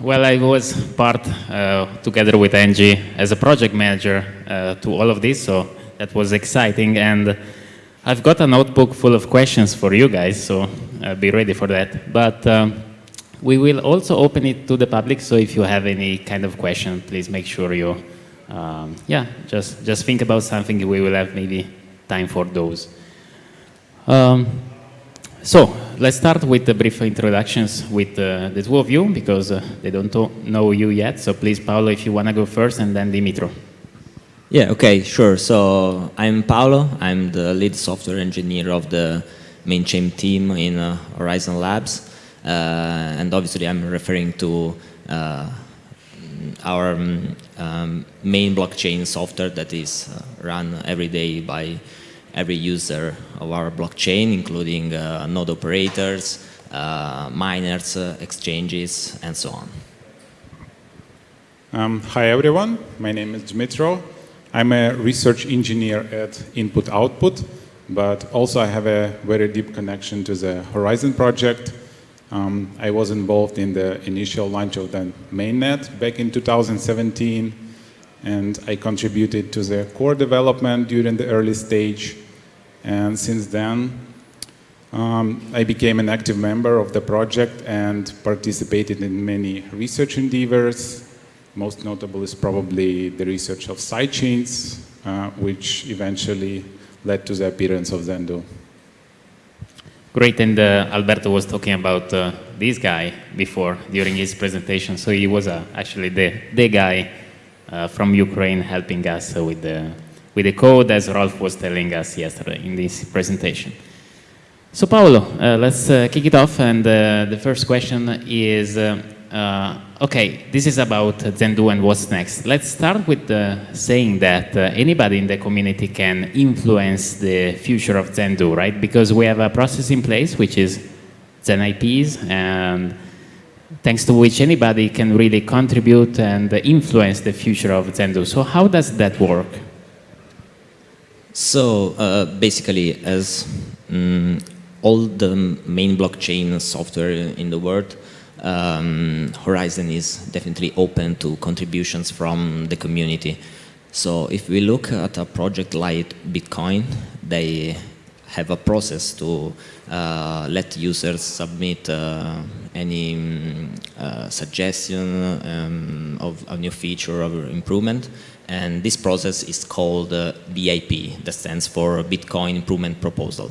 Well, I was part, uh, together with Angie, as a project manager uh, to all of this, so that was exciting. And I've got a notebook full of questions for you guys, so uh, be ready for that. But um, we will also open it to the public, so if you have any kind of question, please make sure you, um, yeah, just, just think about something. We will have maybe time for those. Um, so, let's start with the brief introductions with uh, the two of you, because uh, they don't know you yet. So please, Paolo, if you want to go first, and then Dimitro. Yeah, okay, sure. So I'm Paolo. I'm the lead software engineer of the main chain team in uh, Horizen Labs. Uh, and obviously I'm referring to uh, our um, um, main blockchain software that is uh, run every day by every user of our blockchain, including uh, node operators, uh, miners, uh, exchanges, and so on. Um, hi everyone, my name is Dmitro. I'm a research engineer at Input Output, but also I have a very deep connection to the Horizen project. Um, I was involved in the initial launch of the mainnet back in 2017 and I contributed to the core development during the early stage. And since then, um, I became an active member of the project and participated in many research endeavors. Most notable is probably the research of sidechains, uh, which eventually led to the appearance of Zendoo. Great, and uh, Alberto was talking about uh, this guy before during his presentation. So he was uh, actually the, the guy from Ukraine helping us with the, with the code as Rolf was telling us yesterday in this presentation. So Paolo, uh, let's uh, kick it off and uh, the first question is, uh, okay, this is about Zendoo and what's next. Let's start with saying that anybody in the community can influence the future of Zendoo, right? Because we have a process in place which is Zen IPs and thanks to which anybody can really contribute and influence the future of Zendoo. So how does that work? So uh, basically, as um, all the main blockchain software in the world, um, Horizen is definitely open to contributions from the community. So if we look at a project like Bitcoin, they have a process to uh, let users submit uh, any um, uh, suggestion um, of a new feature or improvement. And this process is called uh, BIP, that stands for Bitcoin Improvement Proposal.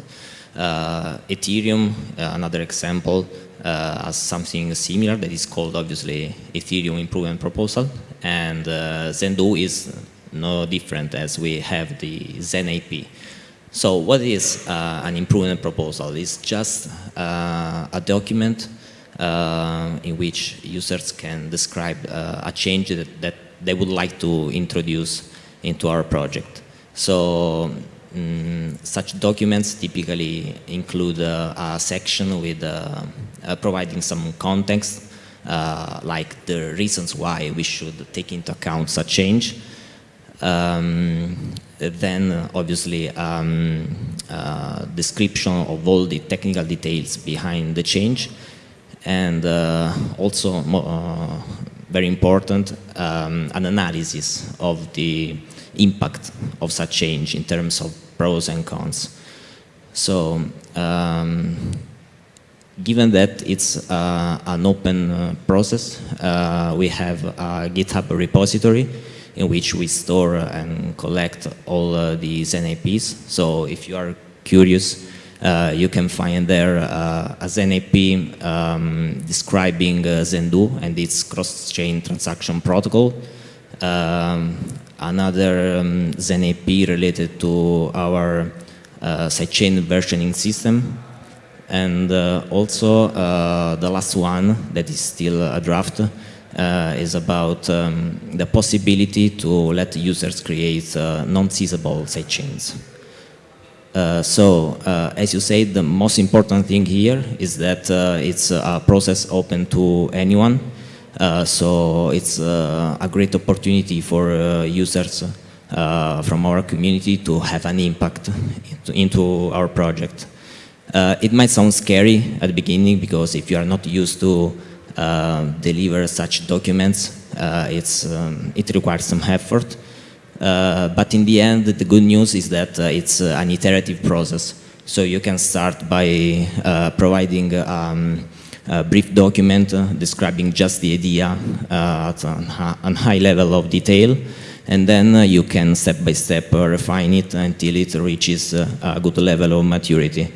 Uh, Ethereum, uh, another example, has something similar that is called obviously Ethereum Improvement Proposal. And Zendoo is no different as we have the Zen IP. So what is uh, an improvement proposal? It's just uh, a document uh, in which users can describe uh, a change that, that, they would like to introduce into our project. So um, such documents typically include uh, a section with uh, providing some context like the reasons why we should take into account such change um, then obviously um, uh, description of all the technical details behind the change and uh, also uh, very important um, an analysis of the impact of such change in terms of pros and cons. So um, given that it's uh, an open uh, process, uh, we have a GitHub repository in which we store and collect all uh, these NAPs. So if you are curious, uh, you can find there uh, a ZenAP um, describing uh, Zendoo and its cross-chain transaction protocol. Um, another um, ZenAP related to our uh, sidechain versioning system. And uh, also uh, the last one that is still a draft uh, is about um, the possibility to let users create uh, non-seizable sidechains. Uh, so, uh, as you said, the most important thing here is that uh, it's a process open to anyone. Uh, so, it's a great opportunity for users from our community to have an impact into, into our project. it might sound scary at the beginning because if you are not used to deliver such documents. Uh, it's, um, it requires some effort. Uh, but in the end, the good news is that uh, it's an iterative process. So you can start by providing um, a brief document describing just the idea at a high level of detail and then uh, you can step by step uh, refine it until it reaches uh, a good level of maturity.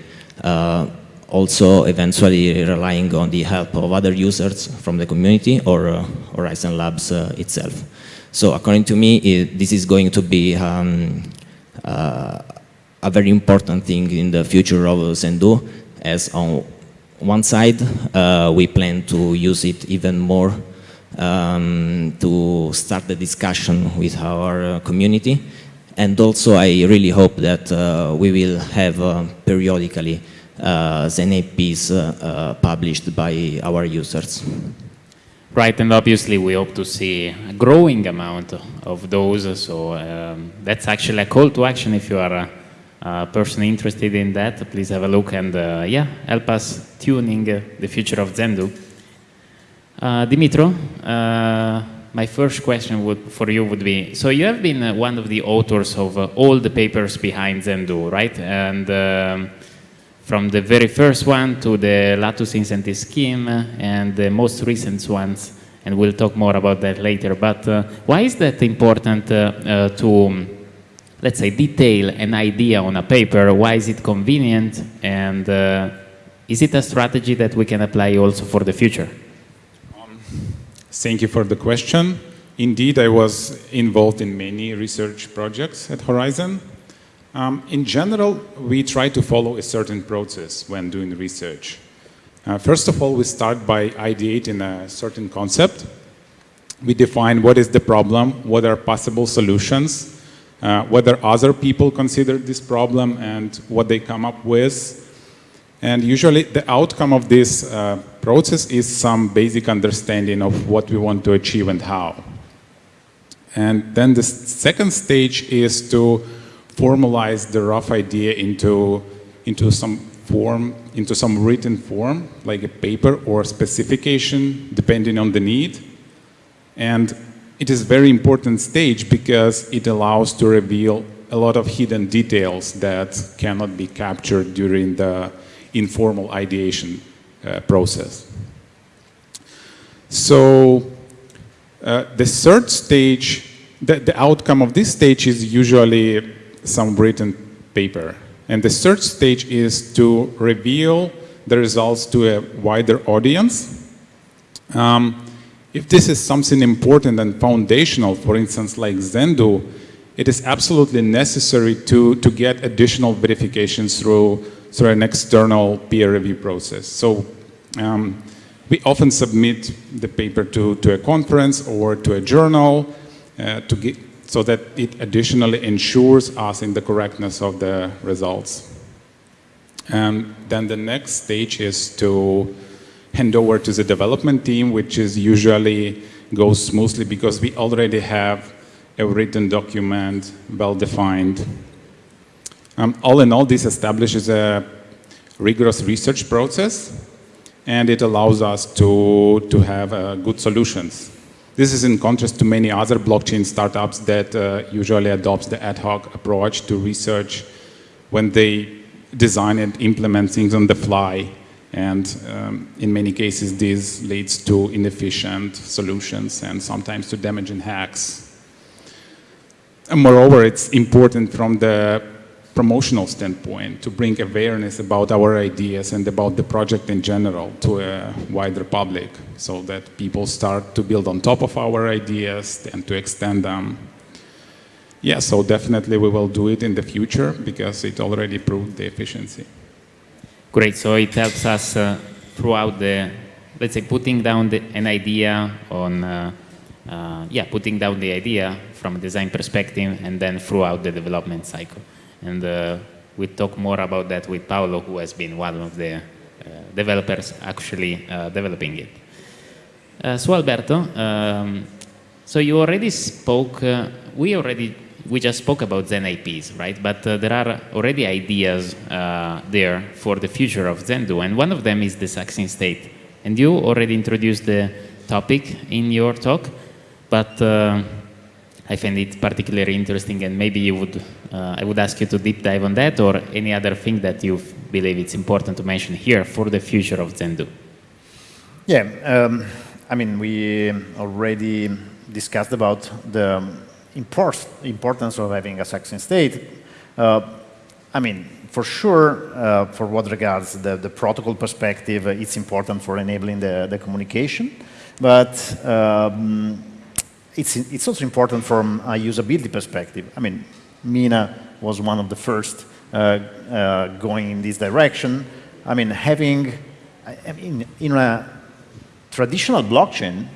Also, eventually relying on the help of other users from the community or Horizen Labs itself. So according to me, it, this is going to be um, a very important thing in the future of Zendoo, as on one side, uh, we plan to use it even more um, to start the discussion with our uh, community. And also I really hope that uh, we will have uh, periodically uh, ZenAPs uh, uh, published by our users. Right, and obviously we hope to see a growing amount of those, so um, that's actually a call to action if you are a, a person interested in that, please have a look and yeah, help us tuning the future of Zendoo. Uh, Dimitro, uh, my first question would, for you would be, so you have been uh, one of the authors of uh, all the papers behind Zendoo, right? And um, from the very first one to the Latus incentive scheme and the most recent ones, and we'll talk more about that later, but uh, why is that important uh, to, um, let's say, detail an idea on a paper? Why is it convenient? And is it a strategy that we can apply also for the future? Thank you for the question. Indeed, I was involved in many research projects at Horizen. Um, in general, we try to follow a certain process when doing research. Uh, first of all, we start by ideating a certain concept. We define what is the problem, what are possible solutions, uh, whether other people consider this problem and what they come up with, and usually the outcome of this uh, process is some basic understanding of what we want to achieve and how. And then the second stage is to formalize the rough idea into, into some form, into some written form, like a paper or a specification, depending on the need. And it is a very important stage because it allows to reveal a lot of hidden details that cannot be captured during the informal ideation uh, process. So uh, the third stage, the, the outcome of this stage is usually some written paper. And the third stage is to reveal the results to a wider audience. Um, if this is something important and foundational, for instance, like Zendoo, it is absolutely necessary to, to get additional verifications through through an external peer review process. So um, we often submit the paper to, to a conference or to a journal uh, to get, so that it additionally ensures us in the correctness of the results. And then the next stage is to hand over to the development team, which is usually goes smoothly because we already have a written document, well-defined, um, all in all, this establishes a rigorous research process and it allows us to, to have uh, good solutions. This is in contrast to many other blockchain startups that uh, usually adopt the ad hoc approach to research when they design and implement things on the fly. And um, in many cases, this leads to inefficient solutions and sometimes to damaging hacks. And moreover, it's important from the promotional standpoint to bring awareness about our ideas and about the project in general to a wider public so that people start to build on top of our ideas and to extend them. Yeah, so definitely we will do it in the future because it already proved the efficiency. Great, so it helps us uh, throughout the, let's say, putting down the, an idea on, uh, uh, yeah, putting down the idea from a design perspective and then throughout the development cycle. And uh, we talk more about that with Paolo, who has been one of the uh, developers actually uh, developing it. so Alberto, um, so you already spoke, we already we just spoke about ZenAPs, right? But uh, there are already ideas uh, there for the future of Zendoo, and one of them is the succinct state And you already introduced the topic in your talk, but uh, I find it particularly interesting and maybe you would, uh, I would ask you to deep dive on that or any other thing that you believe it's important to mention here for the future of Zendoo. Yeah, um, I mean, we already discussed about the import importance of having a succinct state. Uh, I mean, for sure, uh, for what regards the, the protocol perspective, it's important for enabling the, the communication, but um, it's, it's also important from a usability perspective. I mean, Mina was one of the first uh, uh, going in this direction. I mean, having, I mean, in a traditional blockchain,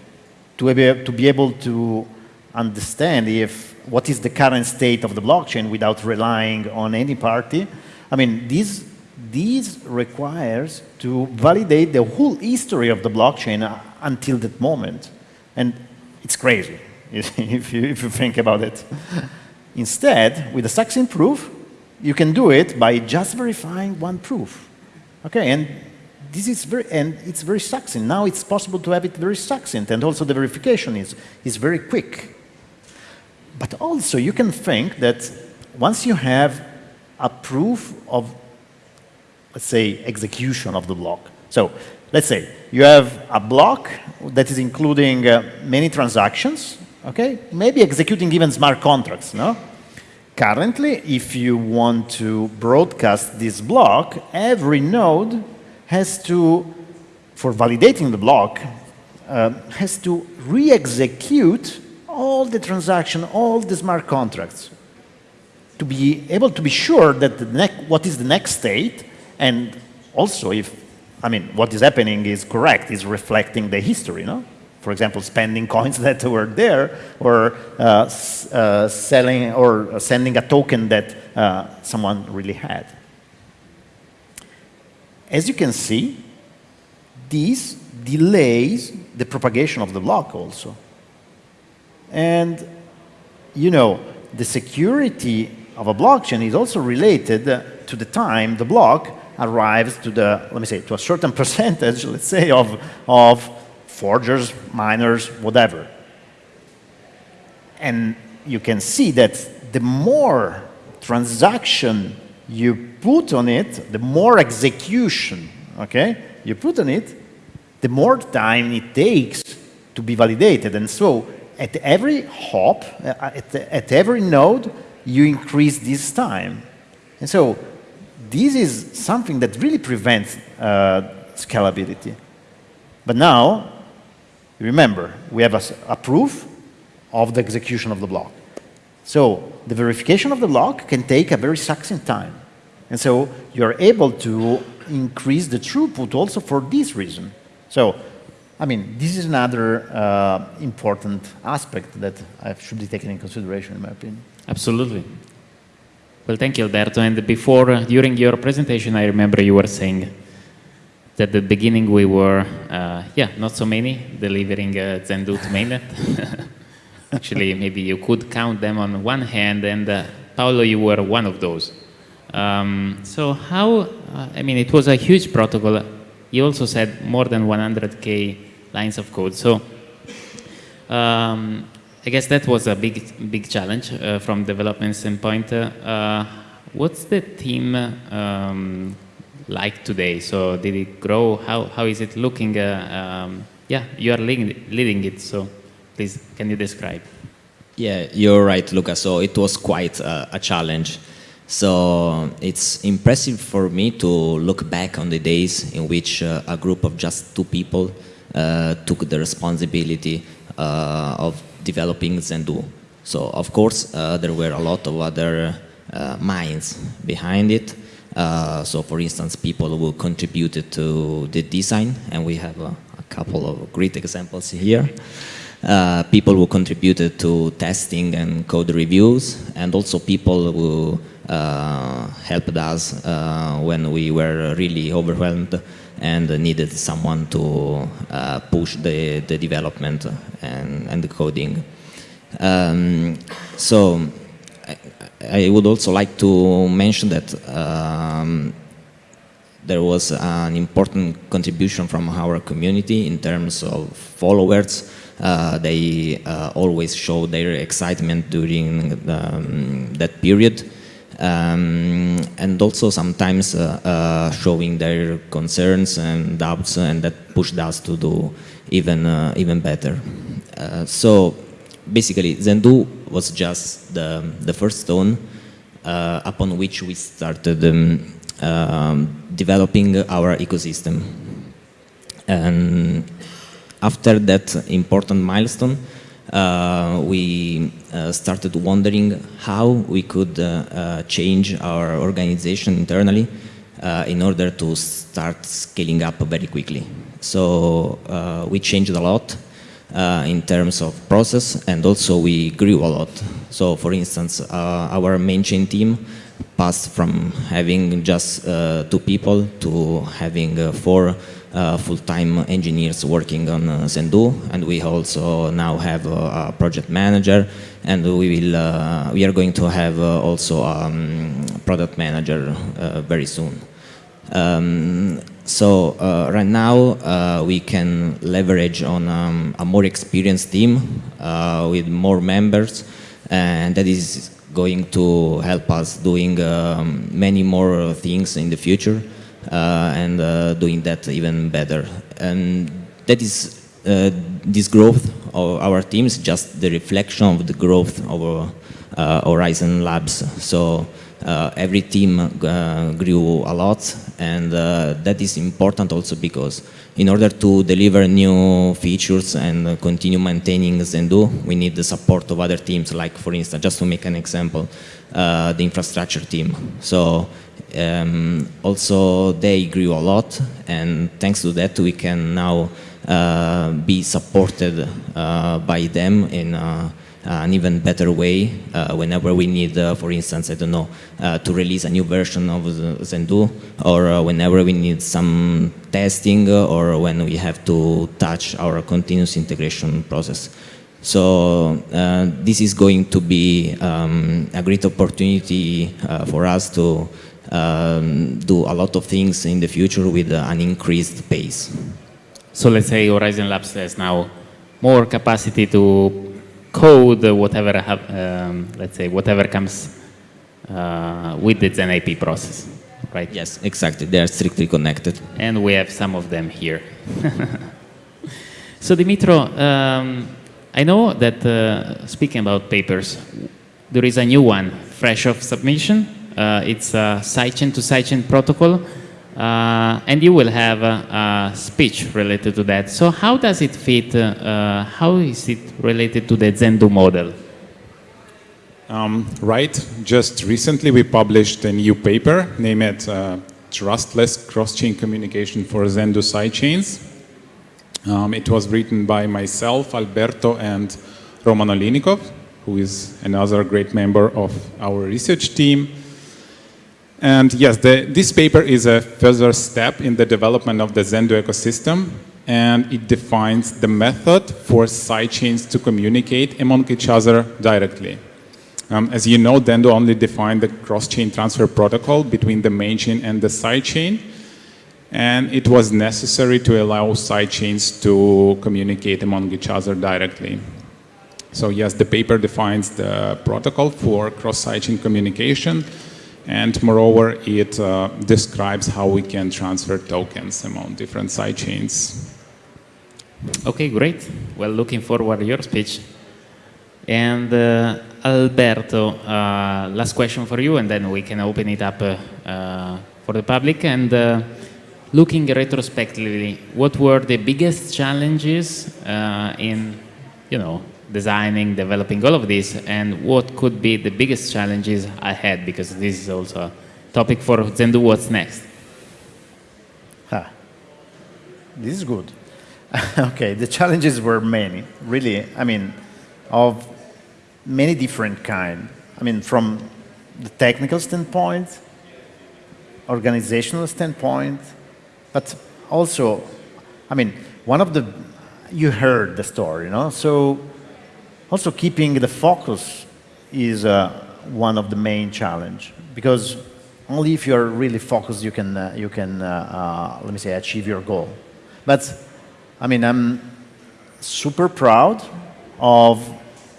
to be, to be able to understand if what is the current state of the blockchain without relying on any party, I mean, this, this requires to validate the whole history of the blockchain uh, until that moment. And it's crazy if you, if you think about it. Instead, with a succinct proof, you can do it by just verifying one proof. Okay, and this is very, and it's very succinct. Now it's possible to have it very succinct, and also the verification is, is very quick. But also, you can think that once you have a proof of, let's say, execution of the block. So let's say you have a block that is including uh, many transactions, okay? Maybe executing even smart contracts, no? Currently, if you want to broadcast this block, every node has to, for validating the block, uh, has to re-execute all the transaction, all the smart contracts to be able to be sure that the what is the next state and also if, I mean, what is happening is correct, is reflecting the history, no? For example, spending coins that were there, or uh, uh, selling or sending a token that uh, someone really had. As you can see, this delays the propagation of the block also. And, you know, the security of a blockchain is also related to the time the block arrives to the, let me say, to a certain percentage, let's say, of, of forgers, miners, whatever. And you can see that the more transaction you put on it, the more execution, okay, you put on it, the more time it takes to be validated. And so at every hop, uh, at, at every node, you increase this time. And so this is something that really prevents uh, scalability. But now, Remember, we have a, a proof of the execution of the block. So the verification of the block can take a very succinct time. And so you're able to increase the throughput also for this reason. So, I mean, this is another uh, important aspect that should be taken in consideration, in my opinion. Absolutely. Well, thank you, Alberto. And before, uh, during your presentation, I remember you were saying at the beginning we were, uh, yeah, not so many delivering uh, Zendoo to mainnet. Actually, maybe you could count them on one hand, and uh, Paolo, you were one of those. Um, so how, uh, I mean, it was a huge protocol. You also said more than 100K lines of code. So um, I guess that was a big, big challenge uh, from development standpoint. Uh, what's the team um, like today? So did it grow? How, how is it looking? Uh, um, yeah, you are leading, leading it, so please, can you describe? Yeah, you're right, Luca. So it was quite a, a challenge. So it's impressive for me to look back on the days in which uh, a group of just two people uh, took the responsibility uh, of developing Zendoo. So of course uh, there were a lot of other uh, minds behind it, uh, so for instance, people who contributed to the design, and we have a, a couple of great examples here. Uh, people who contributed to testing and code reviews, and also people who uh, helped us uh, when we were really overwhelmed and needed someone to uh, push the, the development and, and the coding. Um, so I would also like to mention that um, there was an important contribution from our community in terms of followers. Uh, they uh, always show their excitement during um, that period. Um, and also sometimes uh, uh, showing their concerns and doubts and that pushed us to do even, uh, even better. Uh, so basically Zendoo was just the, the first stone upon which we started um, um, developing our ecosystem. And after that important milestone, uh, we uh, started wondering how we could uh, uh change our organization internally uh, in order to start scaling up very quickly. So uh, we changed a lot in terms of process and also we grew a lot. So for instance, our main chain team passed from having just two people to having four uh, full-time engineers working on uh, Zendoo, and we also now have a, project manager, and we will uh, we are going to have uh, also a um, product manager uh, very soon. Um, so uh, right now we can leverage on um, a more experienced team with more members, and that is going to help us doing um, many more things in the future. Uh, and uh, doing that even better. And that is uh, this growth of our team is just the reflection of the growth of Horizen Labs. So uh, every team uh, grew a lot and uh, that is important also because in order to deliver new features and continue maintaining Zendoo, we need the support of other teams like for instance, just to make an example, the infrastructure team. So um, also they grew a lot and thanks to that we can now uh, be supported uh, by them in uh, an even better way uh, whenever we need, uh, for instance, I don't know, uh, to release a new version of Zendoo or whenever we need some testing or when we have to touch our continuous integration process. So uh, this is going to be um, a great opportunity uh, for us to um, do a lot of things in the future with uh, an increased pace. So let's say Horizen Labs has now more capacity to code whatever, have, um, let's say, whatever comes uh, with the ZenAP process, right? Yes, exactly. They are strictly connected. And we have some of them here. so Dimitro, um, I know that uh, speaking about papers, there is a new one, fresh off submission, uh, it's a sidechain to sidechain protocol. Uh, and you will have a, speech related to that. So how does it fit, uh, how is it related to the Zendoo model? Um, right, just recently we published a new paper named uh, Trustless Cross-Chain Communication for Zendoo Sidechains. Um, it was written by myself, Alberto, and Roman Oliynykov, who is another great member of our research team. And yes, the, this paper is a further step in the development of the Zendoo ecosystem, and it defines the method for sidechains to communicate among each other directly. Um, as you know, Zendoo only defined the cross-chain transfer protocol between the main chain and the sidechain, and it was necessary to allow sidechains to communicate among each other directly. So yes, the paper defines the protocol for cross-sidechain communication, and moreover, it uh, describes how we can transfer tokens among different sidechains. Okay, great. Well, looking forward to your speech. And uh, Alberto, uh, last question for you, and then we can open it up uh, uh, for the public. And uh, looking retrospectively, what were the biggest challenges in, you know, designing, developing all of this, and what could be the biggest challenges ahead, because this is also a topic for Zendoo What's Next. This is good. okay, the challenges were many, really, I mean, of many different kind. I mean, from the technical standpoint, organizational standpoint, but also, I mean, one of the, you heard the story, you know, so also, keeping the focus is uh, one of the main challenge because only if you're really focused you can, uh, you can uh, uh, let me say, achieve your goal. But, I mean, I'm super proud of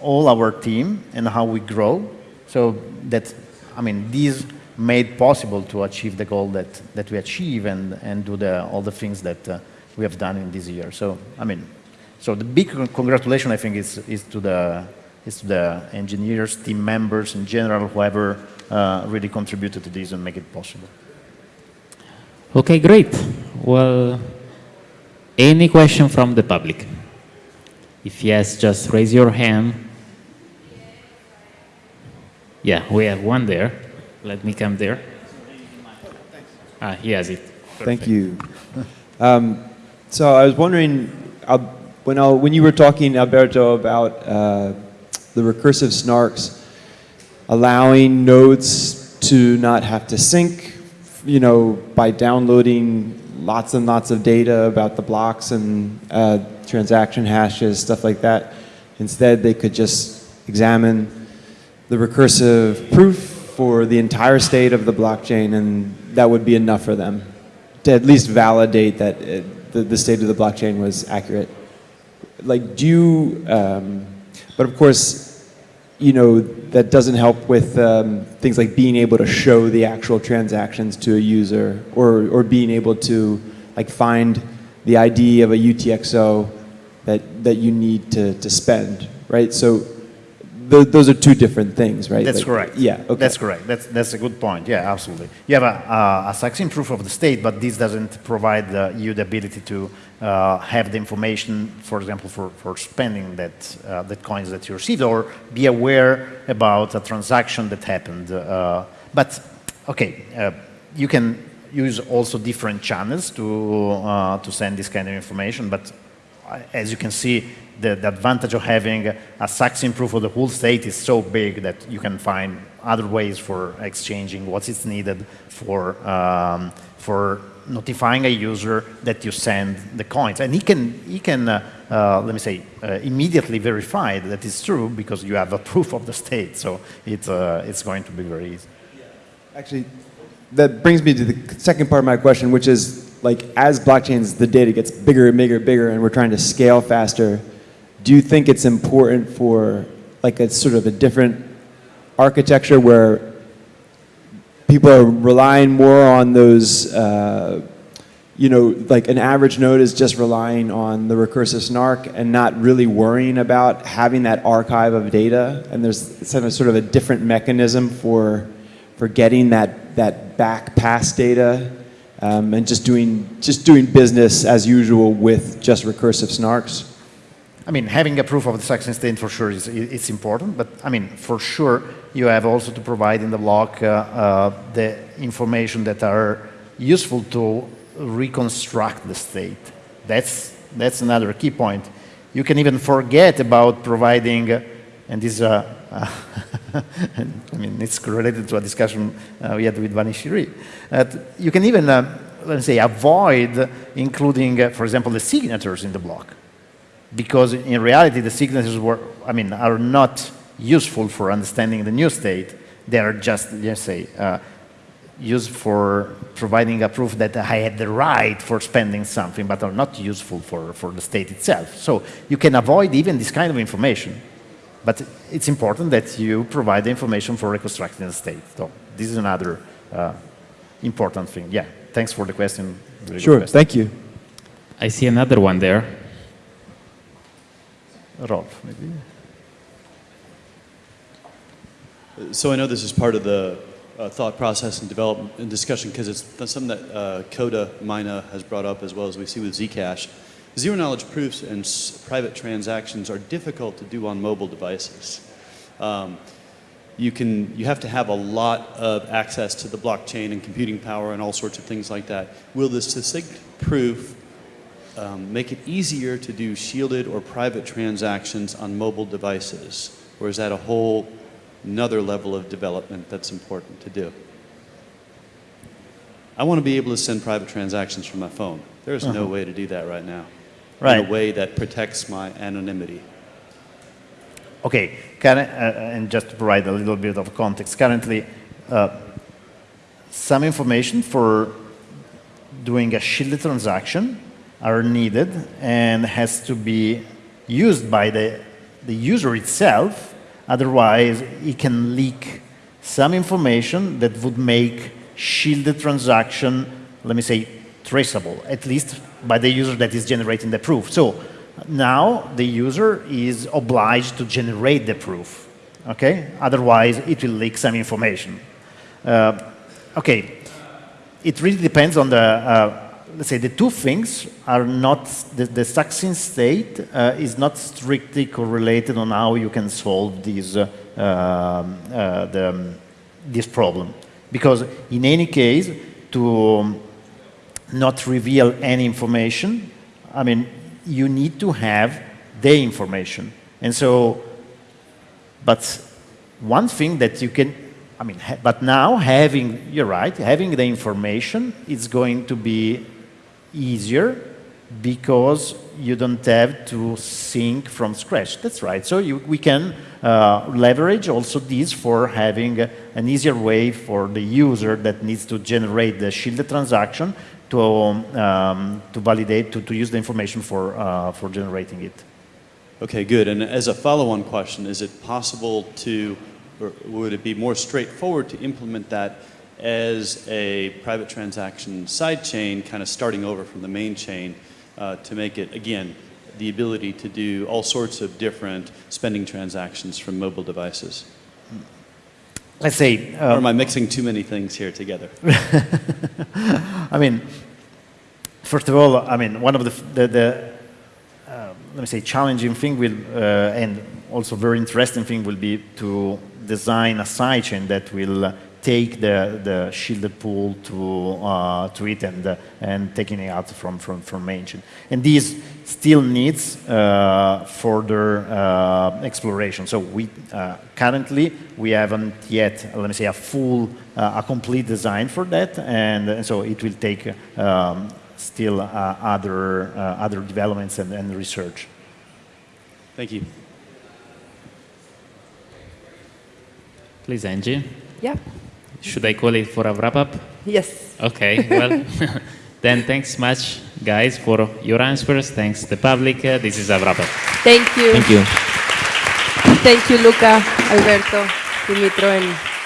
all our team and how we grow. So that, I mean, these made possible to achieve the goal that, that we achieve and, and do the, all the things that uh, we have done in this year. So, I mean, so the big congratulation, I think, is, is, to the, is to the engineers, team members in general, whoever uh, really contributed to this and make it possible. Okay, great. Well, any question from the public? If yes, just raise your hand. Yeah, we have one there. Let me come there. Ah, he has it. Perfect. Thank you. Um, so I was wondering, uh, when, I, when you were talking, Alberto, about uh, the recursive snarks, allowing nodes to not have to sync, you know, by downloading lots and lots of data about the blocks and uh, transaction hashes, stuff like that. Instead, they could just examine the recursive proof for the entire state of the blockchain, and that would be enough for them to at least validate that it, the, the state of the blockchain was accurate. Like, do you, um, but of course, you know, that doesn't help with um, things like being able to show the actual transactions to a user or, or being able to like find the ID of a UTXO that, that you need to, to spend, right? So th those are two different things, right? That's like, correct. Yeah, okay. That's correct. That's, that's a good point. Yeah, absolutely. You have a, a, a succinct proof of the state, but this doesn't provide uh, you the ability to uh, have the information, for example, for, for spending that, uh, that coins that you received or be aware about a transaction that happened. Uh, but, okay, uh, you can use also different channels to, uh, to send this kind of information, but as you can see, the, the, advantage of having a succinct proof of the whole state is so big that you can find other ways for exchanging what is needed for, um, for notifying a user that you send the coins. And he can, he can uh, uh, let me say, uh, immediately verify that it's true because you have a proof of the state. So it, uh, it's going to be very easy. Actually, that brings me to the second part of my question, which is like as blockchains, the data gets bigger and bigger and bigger and we're trying to scale faster, do you think it's important for like a sort of a different architecture where people are relying more on those, uh, you know, like an average node is just relying on the recursive snark and not really worrying about having that archive of data. And there's sort of, sort of a different mechanism for, for getting that, that back pass data um, and just doing, just doing business as usual with just recursive snarks. I mean, having a proof of the succinct state for sure is it's important, but I mean, for sure, you have also to provide in the block uh, uh, the information that are useful to reconstruct the state. That's, that's another key point. You can even forget about providing, and this, uh, I mean, it's related to a discussion uh, we had with Vanishiri. you can even, uh, let's say, avoid including, for example, the signatures in the block because in reality the signatures were, I mean, are not useful for understanding the new state. They are just, let's say, uh, used for providing a proof that I had the right for spending something, but are not useful for, for the state itself. So you can avoid even this kind of information. But it's important that you provide the information for reconstructing the state. So this is another uh, important thing. Yeah, thanks for the question. Really sure, question. thank you. I see another one there. Rolf, maybe. So I know this is part of the uh, thought process and development and discussion because it's something that uh, Coda Mina has brought up as well as we see with Zcash. Zero knowledge proofs and private transactions are difficult to do on mobile devices. Um, you can you have to have a lot of access to the blockchain and computing power and all sorts of things like that. Will the succinct proof um, make it easier to do shielded or private transactions on mobile devices? Or is that a whole another level of development that's important to do? I want to be able to send private transactions from my phone. There's uh -huh. no uh-huh. way to do that right now. Right. In a way that protects my anonymity. Okay, uh, and just to provide a little bit of context, currently uh, some information for doing a shielded transaction are needed and has to be used by the, the user itself. Otherwise, it can leak some information that would make shielded transaction, let me say, traceable, at least by the user that is generating the proof. So now the user is obliged to generate the proof, okay? Otherwise, it will leak some information. Uh, okay, it really depends on the, uh, let's say the two things are not, the, the succinct state uh, is not strictly correlated on how you can solve these, uh, um, uh, the, this problem. Because in any case, to not reveal any information, I mean, you need to have the information. And so, but one thing that you can, I mean, but now having, you're right, having the information is going to be easier because you don't have to think from scratch. That's right. So you, we can uh, leverage also this for having an easier way for the user that needs to generate the shielded transaction to, um, to validate, to, to use the information for, uh, for generating it. Okay, good. And as a follow-on question, is it possible to, or would it be more straightforward to implement that as a private transaction sidechain, kind of starting over from the main chain uh, to make it, again, the ability to do all sorts of different spending transactions from mobile devices? Let's say... Um, or am I mixing too many things here together? I mean, first of all, I mean, one of the, the, the uh, let me say, challenging thing will, uh, and also very interesting thing will be to design a sidechain that will uh, take the, the shielded pool to, uh, to it and, uh, and taking it out from, from, from mainchain. And this still needs uh, further uh, exploration. So we, uh, currently, we haven't yet, let me say, a full, uh, a complete design for that. And, and so it will take um, still other, other developments and, and research. Thank you. Please, Angie. Yeah. Should I call it for a wrap up? Yes. Okay, well, then thanks much, guys, for your answers. Thanks the public. Uh, this is a wrap up. Thank you. Thank you. Thank you, Luca, Alberto, Dimitro, and